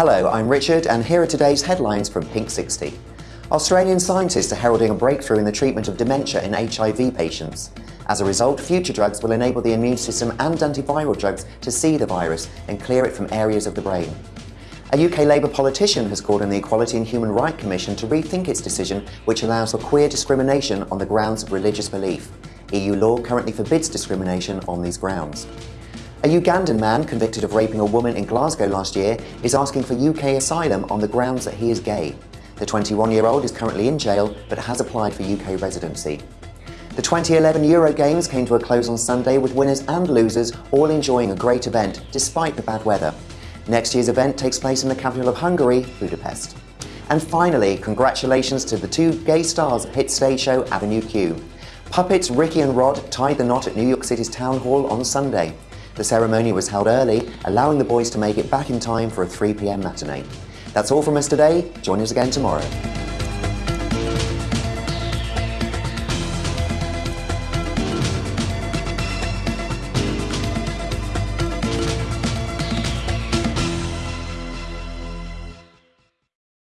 Hello, I'm Richard, and here are today's headlines from Pink 60. Australian scientists are heralding a breakthrough in the treatment of dementia in HIV patients. As a result, future drugs will enable the immune system and antiviral drugs to see the virus and clear it from areas of the brain. A UK Labour politician has called on the Equality and Human Rights Commission to rethink its decision which allows for queer discrimination on the grounds of religious belief. EU law currently forbids discrimination on these grounds. A Ugandan man convicted of raping a woman in Glasgow last year is asking for UK asylum on the grounds that he is gay. The 21-year-old is currently in jail but has applied for UK residency. The 2011 Euro Games came to a close on Sunday with winners and losers all enjoying a great event despite the bad weather. Next year's event takes place in the capital of Hungary, Budapest. And finally, congratulations to the two gay stars at hit stage show Avenue Q. Puppets Ricky and Rod tied the knot at New York City's Town Hall on Sunday. The ceremony was held early, allowing the boys to make it back in time for a 3pm matinee. That's all from us today. Join us again tomorrow.